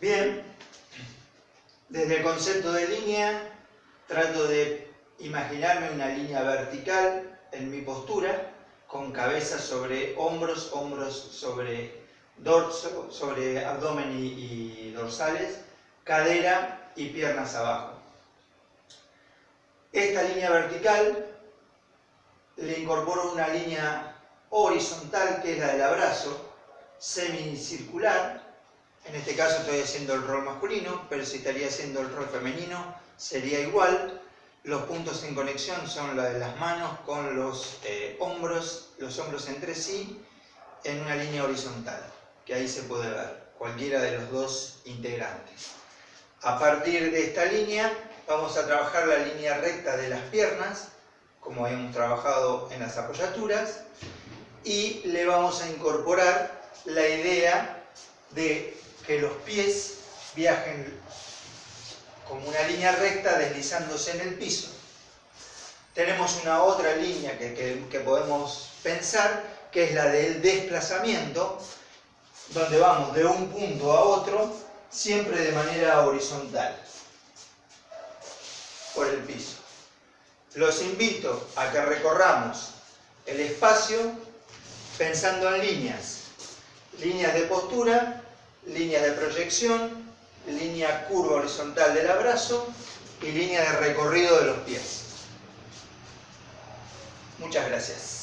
Bien, desde el concepto de línea trato de imaginarme una línea vertical en mi postura, con cabeza sobre hombros, hombros sobre dorso, sobre abdomen y, dorsales, cadera y piernas abajo. Esta línea vertical le incorporo una línea horizontal que es la del abrazo, semicircular, en este caso estoy haciendo el rol masculino, pero si estaría haciendo el rol femenino sería igual. Los puntos en conexión son la de las manos con los eh, hombros, los hombros entre sí, en una línea horizontal, que ahí se puede ver, cualquiera de los dos integrantes. A partir de esta línea vamos a trabajar la línea recta de las piernas, como hemos trabajado en las apoyaturas, y le vamos a incorporar la idea de que los pies viajen como una línea recta deslizándose en el piso. Tenemos una otra línea que, que podemos pensar, que es la del desplazamiento, donde vamos de un punto a otro, siempre de manera horizontal, por el piso. Los invito a que recorramos el espacio pensando en líneas, líneas de postura, líneas de proyección, línea curva horizontal del abrazo y línea de recorrido de los pies. Muchas gracias.